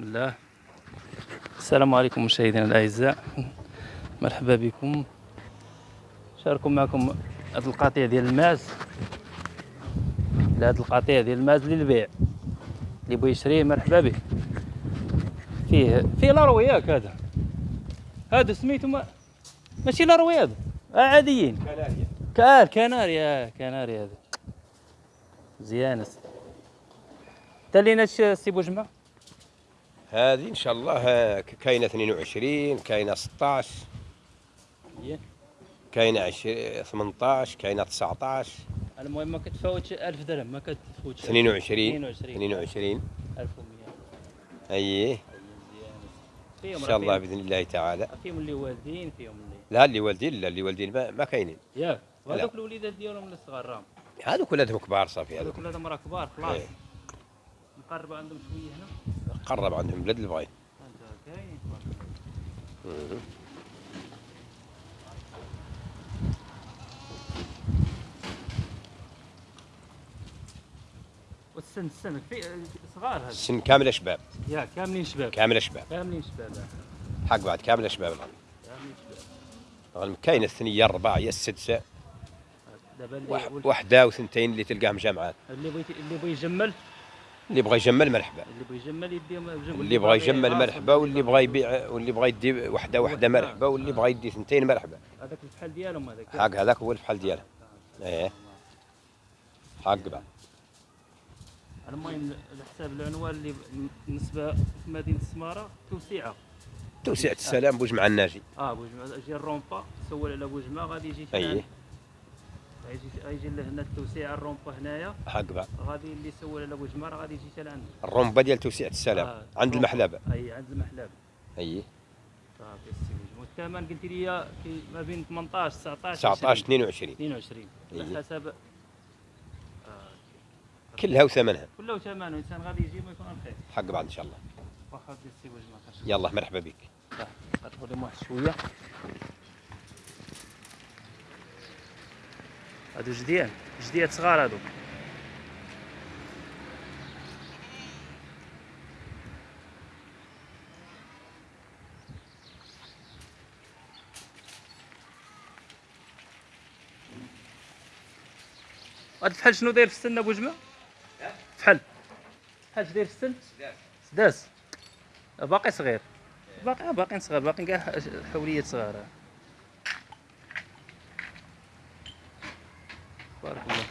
بسم الله. السلام عليكم مشاهدينا الأعزاء. مرحبا بكم. شاركوا معكم هذا القطيع ديال الماز هذا القطيع ديال الماز للبيع. اللي بغى يشريه مرحبا به. فيه فيه لاروي ياك هذا. هذا سميتو ما ماشي لاروي هذا. آه عاديين. كناريا. كار كناريا كناريا هذا. مزيان تا لينا هادشي سي بوجمع هذه إن شاء الله كاينة 22 كاينة 16 مزيان كاينة 20 18 كاينة 19 المهم ما كتفاوتش 1000 درهم ما كتفوتش 22 22 22 1100 أييه. إن شاء الله بإذن الله تعالى. فيهم- اللي والدين فيهم اللي لا اللي والدين لا اللي والدين ما, ما كاينين. ياك. وهذوك الوليدات ديالهم اللي صغار راهم هذوك ولادهم كبار صافي هذوك. هذوك ولادهم راه كبار خلاص. إيه. نقرب عندهم شوية هنا. قرب عندهم بلاد البغي كاين. والسن السن في صغار هذا. السن كامله شباب. يا كاملين شباب. كامله شباب. كاملين شباب. حق بعد كامله شباب الآن. كاملين شباب. كاينة الثنية الرباعية السدسة. دابا اللي واحد- وال- وحده وثنتين اللي تلقاهم جامعات اللي بغيتي اللي بغى يجمل. اللي بغى يجمل مرحبا اللي بغى يجمل يديهم جمل واللي بغى يجمل مرحبا واللي بغى يبيع واللي بغى يدي وحدة وحدة مرحبا واللي بغى يدي ثنتين مرحبا. هذاك الفحل ديالهم هذاك. حق هذاك هو الفحل ديالها إيه. حق بعد المهم على حساب العنوان اللي بالنسبة في مدينة السماره توسيعة. توسعة السلام بوجمع الناجي. آه بوجمع جي الرومبا سول على بوجمع غادي يجي ثاني. غيجي لهنا التوسيعه الرومبا هنايا. حق بعد غادي اللي سول على بوجمع راه غادي يجي حتى لعند الرمبة ديال توسعة السلام آه، عند الرومبا. المحلبة. أي عند المحلاب أي. صافي السي بوجمع والثمن قلت لي ما بين 18 19 19 20. 22 22 إيه. على حسب. آه. كلها وثمنها. كله ثمن الإنسان غادي يجي ما يكون خير حق بعد إن شاء الله. واخا السي بوجمع خاص يلا مرحبا بك. غتقول لهم واحد شوية. هادو جديان جديات صغار هادو. هاد الفحل شنو داير في السن أبو جمع؟ فحل فحل اش داير في السن؟ سداس. باقي صغير. باقي باقيين صغار باقيين كاع حوليات صغار. بارك الله